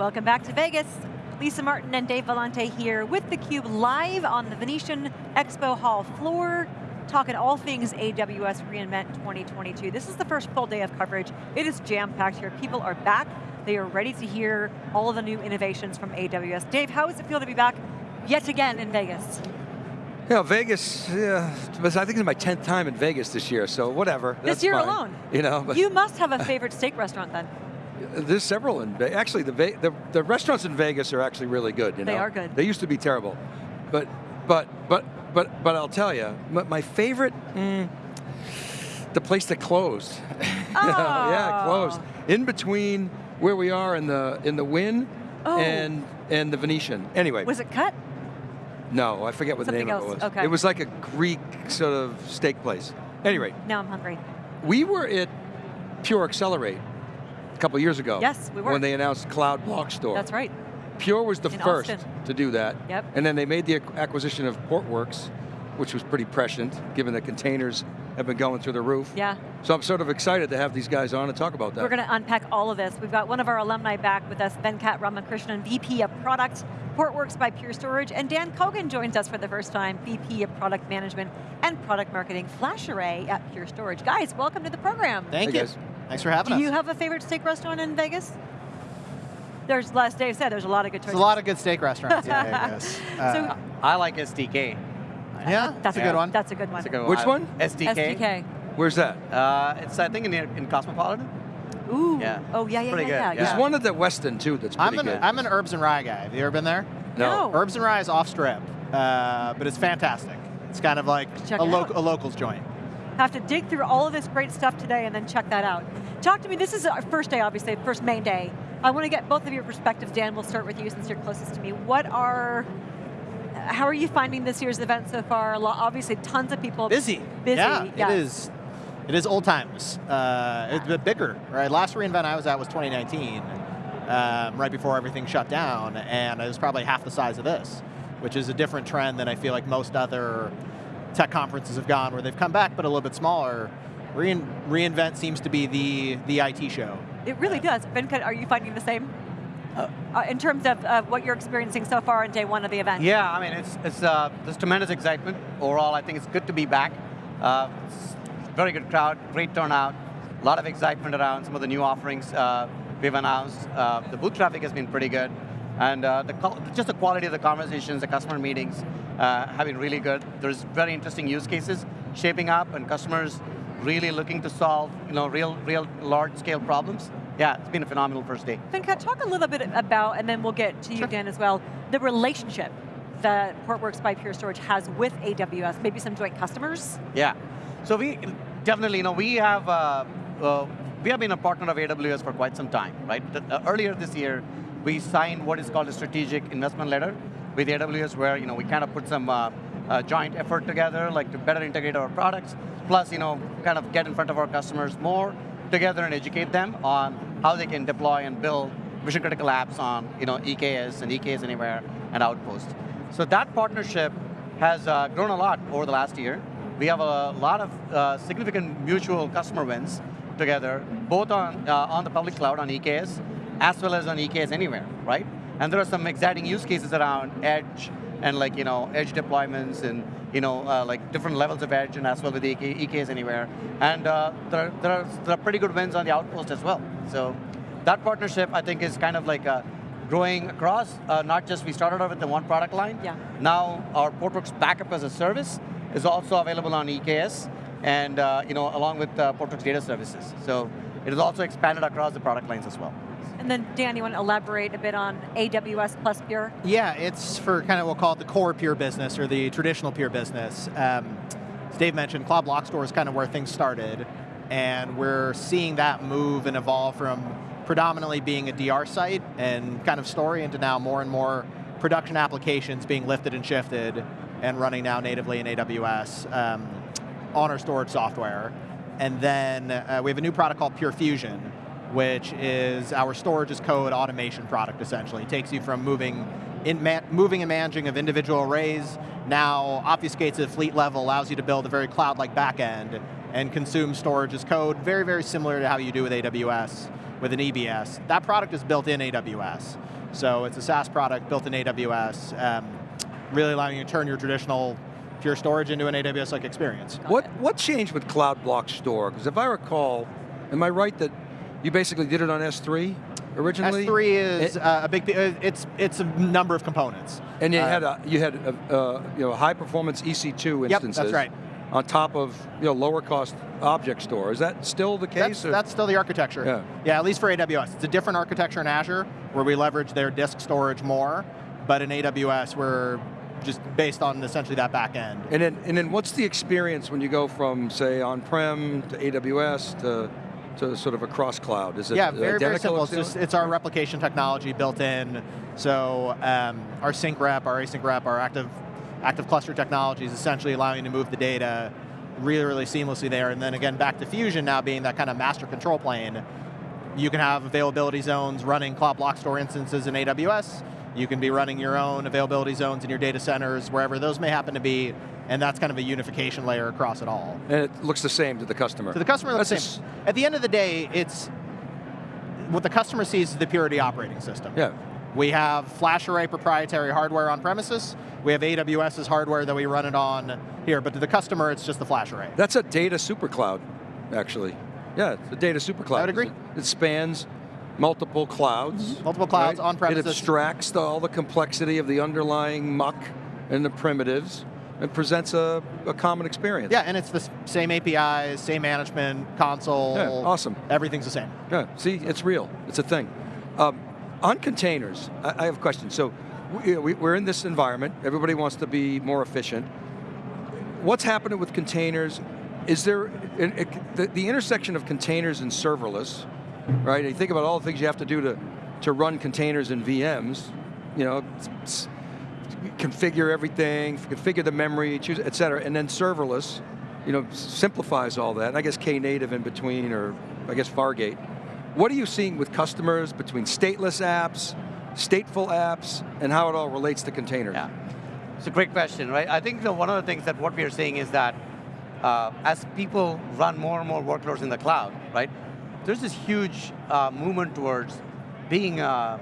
Welcome back to Vegas. Lisa Martin and Dave Vellante here with theCUBE live on the Venetian Expo Hall floor, talking all things AWS reInvent 2022. This is the first full day of coverage. It is jam-packed here. People are back. They are ready to hear all of the new innovations from AWS. Dave, how does it feel to be back yet again in Vegas? Yeah, Vegas, yeah, I think it's my 10th time in Vegas this year, so whatever. This year fine. alone? You know. But you must have a favorite steak restaurant then. There's several in Vegas. Actually, the, the, the, restaurants in Vegas are actually really good. You they are good. They used to be terrible. But, but, but, but, but I'll tell you, my, favorite, mm, the place that closed. Oh. yeah, closed. In between where we are in the, in the Wynn oh. and, and the Venetian. Anyway. Was it cut? No, I forget what Something the name else. of it was. Okay. It was like a Greek sort of steak place. Anyway. Now I'm hungry. We were at Pure Accelerate couple years ago. Yes, we were. When they announced Cloud Block Store. That's right. Pure was the In first Austin. to do that. Yep. And then they made the acquisition of Portworx, which was pretty prescient, given that containers have been going through the roof. Yeah. So I'm sort of excited to have these guys on and talk about that. We're going to unpack all of this. We've got one of our alumni back with us, Venkat Ramakrishnan, VP of Product, Portworx by Pure Storage, and Dan Kogan joins us for the first time, VP of Product Management and Product Marketing, FlashArray at Pure Storage. Guys, welcome to the program. Thank hey you. Guys. Thanks for having Do us. Do you have a favorite steak restaurant in Vegas? There's, last Dave said, there's a lot of good choices. There's a lot of good steak restaurants in Vegas. Uh, So- I like STK. yeah, That's a good one. That's a good one. A good Which one? STK. STK. Where's that? Uh, it's I think in, in Cosmopolitan. Ooh. Yeah. Oh, yeah, yeah, Pretty yeah, good, yeah. There's one at the Westin too that's pretty I'm an, good. I'm an Herbs and Rye guy. Have you ever been there? No. Herbs and Rye is off strip, uh, but it's fantastic. It's kind of like Check a, it lo out. a locals joint. Have to dig through all of this great stuff today and then check that out. Talk to me, this is our first day, obviously, first main day. I want to get both of your perspectives. Dan, we'll start with you since you're closest to me. What are, how are you finding this year's event so far? Obviously, tons of people. Busy. Busy, Yeah, yes. it is. It is old times. Uh, it's a bit bigger, right? Last reInvent I was at was 2019, um, right before everything shut down, and it was probably half the size of this, which is a different trend than I feel like most other tech conferences have gone, where they've come back but a little bit smaller. Rein, reInvent seems to be the the IT show. It really does. Venkat, are you finding the same? Uh, in terms of uh, what you're experiencing so far on day one of the event? Yeah, I mean it's it's uh, there's tremendous excitement overall. I think it's good to be back. Uh, very good crowd, great turnout, a lot of excitement around some of the new offerings uh, we've announced. Uh, the booth traffic has been pretty good, and uh, the just the quality of the conversations, the customer meetings uh, have been really good. There's very interesting use cases shaping up, and customers really looking to solve you know real real large scale problems. Yeah, it's been a phenomenal first day. Venkat, talk a little bit about, and then we'll get to you, Sure. Dan, as well, the relationship that Portworx by Pure Storage has with AWS, maybe some joint customers? Yeah, so we definitely, you know, we have uh, uh, we have been a partner of AWS for quite some time, right? The- uh, earlier this year, we signed what is called a strategic investment letter with AWS, where you know we kind of put some uh, uh, joint effort together, like to better integrate our products, plus you know kind of get in front of our customers more together and educate them on how they can deploy and build mission critical apps on you know EKS and EKS Anywhere and Outpost. So that partnership has uh, grown a lot over the last year. We have a lot of uh, significant mutual customer wins together, both on, uh, on the public cloud, on EKS, as well as on EKS Anywhere, right? And there are some exciting use cases around edge and like, you know, edge deployments and, you know, uh, like different levels of edge and as well with EK, EKS Anywhere. And uh, there, there, are, there are pretty good wins on the Outpost as well. So that partnership, I think, is kind of like uh, growing across, uh, not just we started out with the one product line. Yeah. Now our Portworx backup as a service is also available on EKS, and uh, you know, along with uh, Portworx data services. So it is also expanded across the product lines as well. And then Dan, you want to elaborate a bit on AWS plus Pure? Yeah, it's for kind of, what we'll call it the core Pure business or the traditional Pure business. Um, as Dave mentioned, Cloud Block Store is kind of where things started, and we're seeing that move and evolve from predominantly being a DR site and kind of story into now more and more production applications being lifted and shifted and running now natively in AWS um, on our storage software. And then uh, we have a new product called Pure Fusion, which is our storage as code automation product essentially. It takes you from moving, in moving and managing of individual arrays, now obfuscates at fleet level, allows you to build a very cloud-like backend and consume storage as code, very, very similar to how you do with AWS with an EBS. That product is built in AWS. So it's a SaaS product built in AWS, um, really allowing you to turn your traditional Pure Storage into an AWS-like experience. What, what changed with Cloud Block Store? Because if I recall, am I right that you basically did it on S3 originally? S3 is it, uh, a big, uh, it's, it's a number of components. And you uh, had, a, you had a, uh, you know, high performance EC2 instances. Yep, that's right. On top of you know, lower cost object store. Is that still the case? That's, that's still the architecture. Yeah. yeah, at least for AWS. It's a different architecture in Azure, where we leverage their disk storage more, but in AWS, we're just based on essentially that back end. And then, and then what's the experience when you go from, say, on-prem to AWS to, to sort of a cross-cloud? Is it yeah, very, very simple. It's, just, it's, our replication technology built in. So um, our sync rep, our async rep, our active, active cluster technology is essentially allowing you to move the data really, really seamlessly there. And then again, back to Fusion now being that kind of master control plane, you can have availability zones running Cloud Block Store instances in AWS, you can be running your own availability zones in your data centers, wherever those may happen to be, and that's kind of a unification layer across it all. And it looks the same to the customer. To the customer, looks the same. At the end of the day, it's, what the customer sees is the Purity operating system. Yeah. We have FlashArray proprietary hardware on premises, we have AWS's hardware that we run it on here, but to the customer, it's just the FlashArray. That's a data supercloud, actually. Yeah, it's a data supercloud. I would agree. It, spans multiple clouds. Mm-hmm. Multiple clouds right? on premises. It abstracts the, all the complexity of the underlying muck and the primitives and presents a, a, common experience. Yeah, and it's the same APIs, same management, console. Yeah, awesome. Everything's the same. Yeah, see, it's real. It's a thing. Um, on containers, I, I, have a question. So we, we're in this environment. Everybody wants to be more efficient. What's happening with containers? Is there, the, the intersection of containers and serverless, right? You think about all the things you have to do to, to run containers and VMs, you know, configure everything, configure the memory, choose, et cetera, and then serverless, you know, simplifies all that. I guess Knative in between, or I guess Fargate. What are you seeing with customers between stateless apps, stateful apps, and how it all relates to containers? Yeah, it's a great question, right? I think the, one of the things that what we are seeing is that uh, as people run more and more workloads in the cloud, right? there's this huge uh, movement towards being uh,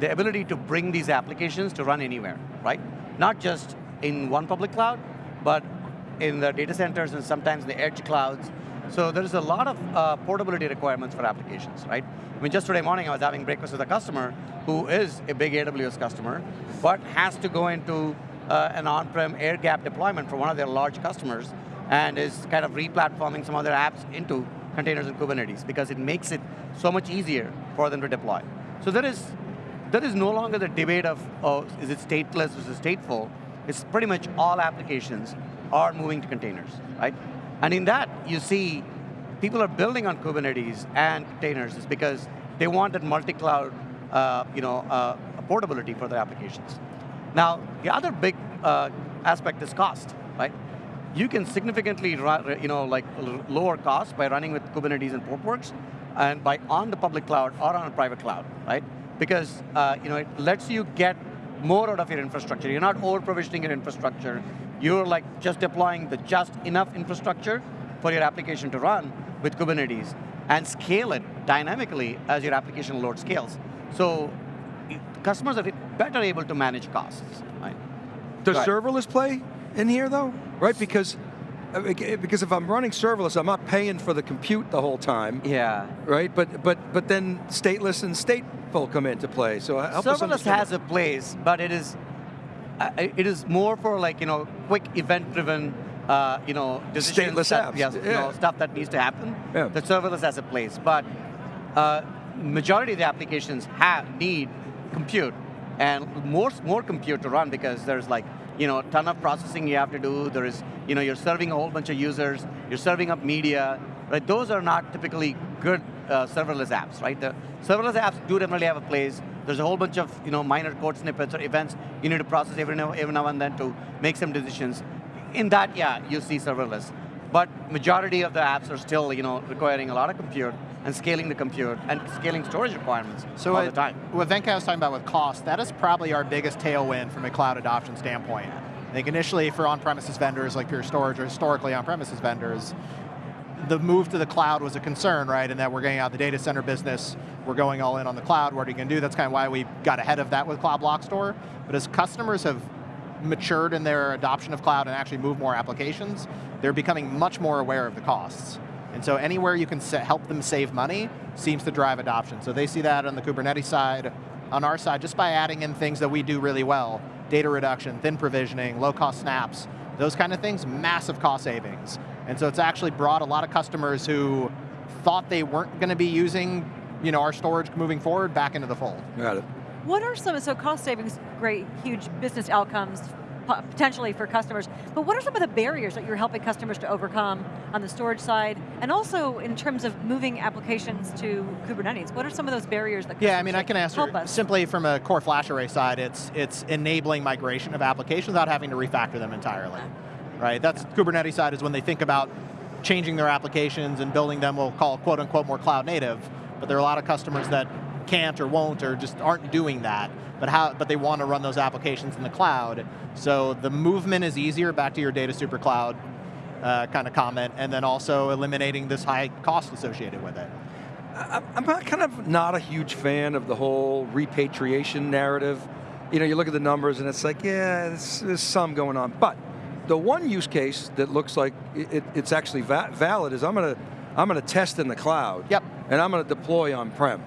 the ability to bring these applications to run anywhere, right? Not just in one public cloud, but in the data centers and sometimes the edge clouds. So there's a lot of uh, portability requirements for applications, right? I mean, just today morning I was having breakfast with a customer who is a big AWS customer, but has to go into uh, an on-prem air-gap deployment for one of their large customers and is kind of re-platforming some their apps into containers and Kubernetes because it makes it so much easier for them to deploy. So there is, there is no longer the debate of, oh, is it stateless versus stateful? It's pretty much all applications are moving to containers, right? And in that, you see people are building on Kubernetes and containers is because they want that multi-cloud uh, you know, uh, portability for their applications. Now, the other big uh, aspect is cost, right? you can significantly you know, like lower cost by running with Kubernetes and Portworx, and by on the public cloud or on a private cloud, right? Because uh, you know, it lets you get more out of your infrastructure. You're not over-provisioning your infrastructure. You're like just deploying the just enough infrastructure for your application to run with Kubernetes and scale it dynamically as your application load scales. So customers are better able to manage costs, right? Does serverless play in here though? Right, because because if I'm running serverless, I'm not paying for the compute the whole time. Yeah. Right, but but but then stateless and stateful come into play. So help serverless has a place, but it is uh, it is more for like you know quick event-driven uh, you know decisions stateless that, apps. Yes, yeah. you know, stuff that needs to happen. Yeah. The serverless has a place, but uh, majority of the applications have need compute and more more compute to run because there's like you know, a ton of processing you have to do. There is, you know, you're serving a whole bunch of users, you're serving up media, right? Those are not typically good uh, serverless apps, right? The serverless apps do definitely have a place. There's a whole bunch of, you know, minor code snippets or events you need to process every now, every now and then to make some decisions. In that, yeah, you see serverless. But majority of the apps are still, you know, requiring a lot of compute and scaling the compute and scaling storage requirements so all the time. What Venkat was talking about with cost, that is probably our biggest tailwind from a cloud adoption standpoint. I think initially for on-premises vendors like Pure Storage or historically on-premises vendors, the move to the cloud was a concern, right? And that we're getting out of the data center business, we're going all in on the cloud, what are you going to do? That's kind of why we got ahead of that with Cloud Block Store. But as customers have matured in their adoption of cloud and actually move more applications, they're becoming much more aware of the costs. And so anywhere you can help them save money seems to drive adoption. So they see that on the Kubernetes side, on our side, just by adding in things that we do really well, data reduction, thin provisioning, low cost snaps, those kind of things, massive cost savings. And so it's actually brought a lot of customers who thought they weren't going to be using you know, our storage moving forward back into the fold. Got it. What are some, so cost savings, great, huge business outcomes potentially for customers, but what are some of the barriers that you're helping customers to overcome on the storage side, and also in terms of moving applications to Kubernetes? What are some of those barriers that Yeah, I mean, I can answer us. simply from a core flash array side, it's, it's enabling migration of applications without having to refactor them entirely. Right, that's yeah. Kubernetes side is when they think about changing their applications and building them, we'll call quote unquote more cloud native, but there are a lot of customers that can't or won't or just aren't doing that, but, how, but they want to run those applications in the cloud. So the movement is easier, back to your data super cloud uh, kind of comment, and then also eliminating this high cost associated with it. I'm kind of not a huge fan of the whole repatriation narrative. You know, you look at the numbers and it's like, yeah, there's, there's some going on. But the one use case that looks like it, it's actually va valid is I'm going to I'm going to test in the cloud. Yep. And I'm going to deploy on-prem.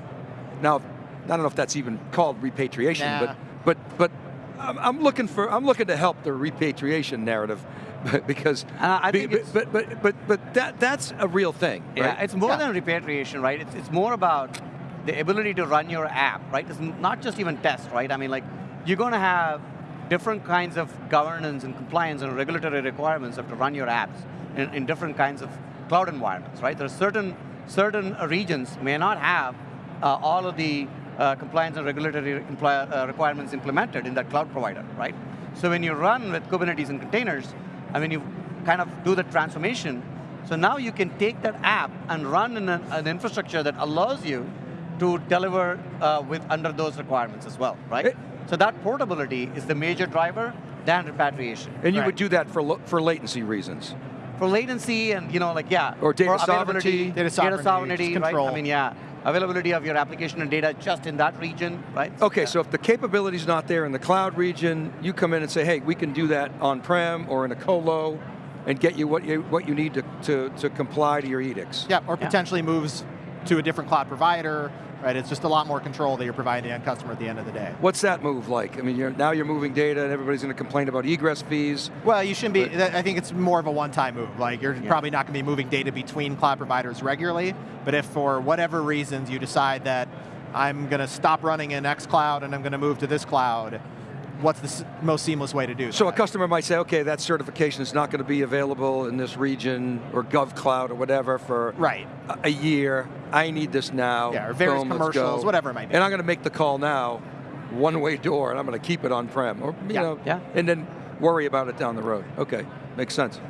Now, I don't know if that's even called repatriation, nah. but but but I'm, I'm, looking for I'm looking to help the repatriation narrative because uh, I think but, but, but but but that that's a real thing. Yeah, right? it's more yeah. than repatriation, right? It's it's more about the ability to run your app, right? It's not just even test, right? I mean, like you're going to have different kinds of governance and compliance and regulatory requirements of to run your apps in, in different kinds of cloud environments, right? There are certain certain regions may not have uh, all of the uh, compliance and regulatory uh, requirements implemented in that cloud provider, right? So when you run with Kubernetes and containers, I mean, you kind of do the transformation, so now you can take that app and run in an, an infrastructure that allows you to deliver uh, with under those requirements as well, right? It, so that portability is the major driver than repatriation. And you would do that for, for latency reasons? For latency and, you know, like, yeah. Or data sovereignty. Data sovereignty, data sovereignty right? I mean, yeah availability of your application and data just in that region, right? Okay, yeah. so if the capability is not there in the cloud region, you come in and say, hey, we can do that on-prem or in a colo and get you what you, what you need to, to, to comply to your edicts. Yeah, or potentially moves to a different cloud provider, right? It's just a lot more control that you're providing the end customer at the end of the day. What's that move like? I mean, you're, now you're moving data and everybody's going to complain about egress fees. Well, you shouldn't be, I think it's more of a one-time move. Like you're yeah. probably not going to be moving data between cloud providers regularly, but if for whatever reasons you decide that I'm going to stop running in X cloud and I'm going to move to this cloud, what's the most seamless way to do So that? a customer might say, okay, that certification is not going to be available in this region or GovCloud or whatever for right. a, a year. I need this now. Yeah, or various Boom, commercials, whatever it might be. And I'm going to make the call now, one-way door, and I'm going to keep it on-prem. Or, you yeah. know, yeah. and then worry about it down the road. Okay, makes sense.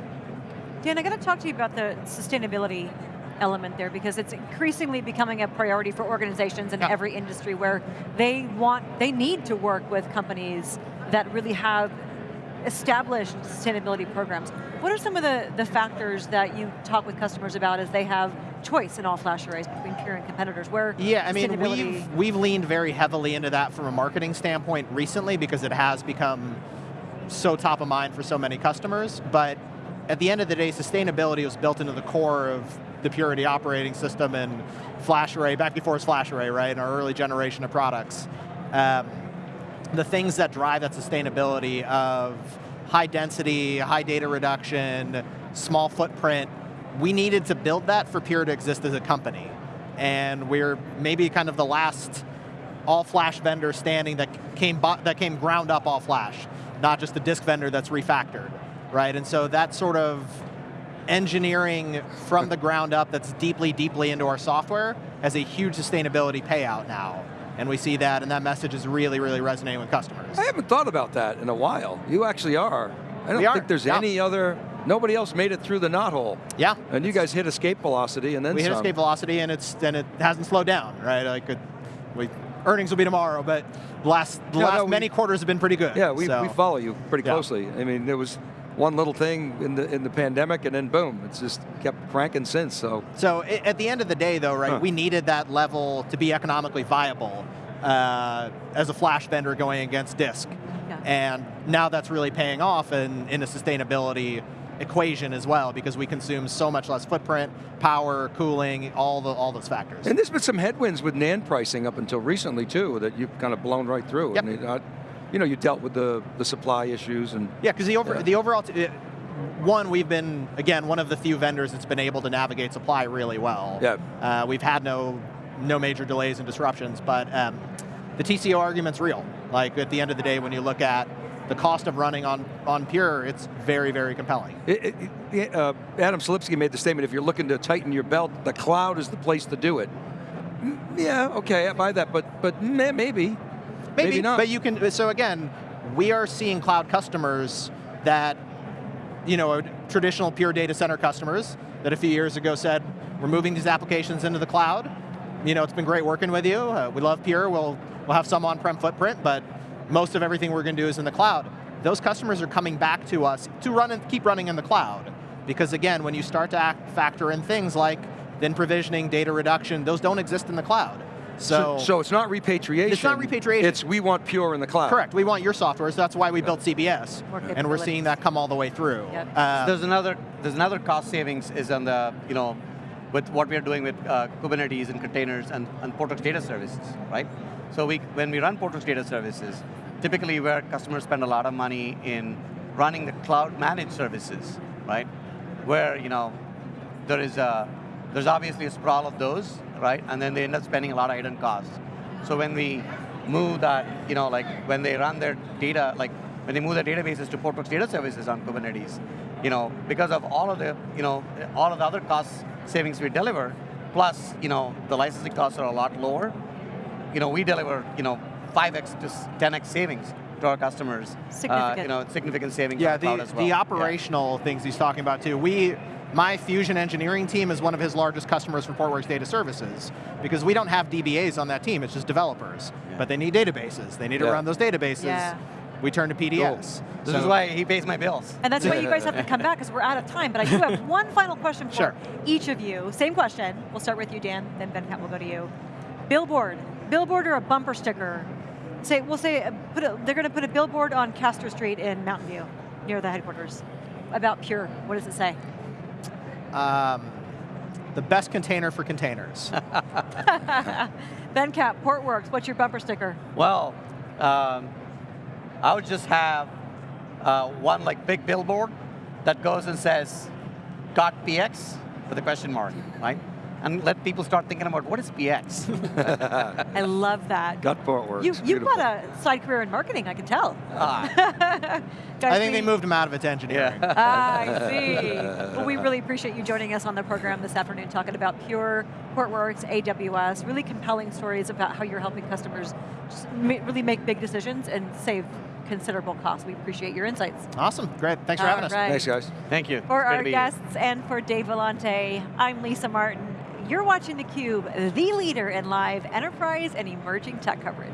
Dan, I got to talk to you about the sustainability element there because it's increasingly becoming a priority for organizations in yeah. every industry where they want, they need to work with companies that really have established sustainability programs. What are some of the, the factors that you talk with customers about as they have choice in all flash arrays between Pure and competitors? Where yeah, I mean, we've, we've leaned very heavily into that from a marketing standpoint recently because it has become so top of mind for so many customers, but at the end of the day, sustainability was built into the core of the Purity operating system and FlashArray, back before it was FlashArray, right, in our early generation of products. Um, the things that drive that sustainability of high density, high data reduction, small footprint, we needed to build that for Pure to exist as a company. And we're maybe kind of the last all flash vendor standing that came, that came ground up all flash, not just a disk vendor that's refactored, right? And so that sort of engineering from the ground up that's deeply, deeply into our software has a huge sustainability payout now. And we see that, and that message is really, really resonating with customers. I haven't thought about that in a while. You actually are. I don't think there's yeah. any other, nobody else made it through the knothole. Yeah. And you guys hit escape velocity and then We some. hit escape velocity and it's and it hasn't slowed down, right? Like it, we, earnings will be tomorrow, but the last, the yeah, last no, we, many quarters have been pretty good. Yeah, we, so. we follow you pretty closely. Yeah. I mean, there was one little thing in the in the pandemic, and then boom, it's just kept cranking since. So So at the end of the day, though, right, Huh. we needed that level to be economically viable uh, as a flash vendor going against disk. Yeah. And now that's really paying off in, in a sustainability equation as well because we consume so much less footprint, power, cooling, all the all those factors. And there's been some headwinds with NAND pricing up until recently too, that you've kind of blown right through. Yep. I mean, you know, you dealt with the, the supply issues and Yeah, because the over Yeah. the overall one we've been again one of the few vendors that's been able to navigate supply really well. Yeah. uh, we've had no no major delays and disruptions, but um, the TCO argument's real. Like at the end of the day, when you look at the cost of running on on Pure, it's very very compelling. It, it, uh, Adam Selipsky made the statement, if you're looking to tighten your belt, the cloud is the place to do it. Yeah, okay, I buy that, but but meh, maybe. Maybe not. But you can. So again, we are seeing cloud customers that, you know, traditional pure data center customers that a few years ago said, we're moving these applications into the cloud. You know, it's been great working with you. Uh, we love Pure. We'll we'll have some on-prem footprint, but most of everything we're going to do is in the cloud. Those customers are coming back to us to run and keep running in the cloud, because again, when you start to act, factor in things like thin provisioning, data reduction, those don't exist in the cloud. So, so it's not repatriation. It's not repatriation. It's we want pure in the cloud. Correct. We want your software, so that's why we built CBS, More and we're seeing that come all the way through. Yep. Uh, There's another there's another cost savings is on the you know with what we are doing with uh, Kubernetes and containers and, and Portworx data services, right? So we when we run Portworx data services, typically where customers spend a lot of money in running the cloud managed services, right? Where you know there is a there's obviously a sprawl of those, right? And then they end up spending a lot of hidden costs. So when we move that, you know, like when they run their data, like when they move their databases to Portworx data services on Kubernetes, you know, because of all of the, you know, all of the other cost savings we deliver, plus, you know, the licensing costs are a lot lower, you know, we deliver, you know, 5x to 10x savings to our customers. Uh, you know, significant savings yeah, on the cloud the, as well. the Yeah. operational things he's talking about too. We, my Fusion engineering team is one of his largest customers for Portworx Data Services because we don't have DBAs on that team. It's just developers, Yeah. but they need databases. They need to run those databases. Yeah. We turn to PDS. This So- is why he pays my bills. And that's why you guys have to come back because we're out of time. But I do have one final question for Sure. each of you. Same question. We'll start with you, Dan. Then Venkat will go to you. Billboard, billboard or a bumper sticker? Say we'll say put a, they're going to put a billboard on Castro Street in Mountain View, near the headquarters, about Pure. What does it say? Um, the best container for containers. Venkat, Portworx. What's your bumper sticker? Well, um, I would just have uh, one like big billboard that goes and says, got PX with a question mark, right? And let people start thinking about what is PX? I love that. Got Portworx. You, you've Beautiful. got a side career in marketing, I can tell. Ah. I think they moved him out of it to engineering. yeah. Ah, I see. Well, we really appreciate you joining us on the program this afternoon, talking about Pure, Portworx, AWS, really compelling stories about how you're helping customers just really make big decisions and save considerable costs. We appreciate your insights. Awesome. Great. Thanks for All having us. right. Thanks, guys. Thank you. For our to be here. guests and for Dave Vellante, I'm Lisa Martin. You're watching theCUBE, the leader in live enterprise and emerging tech coverage.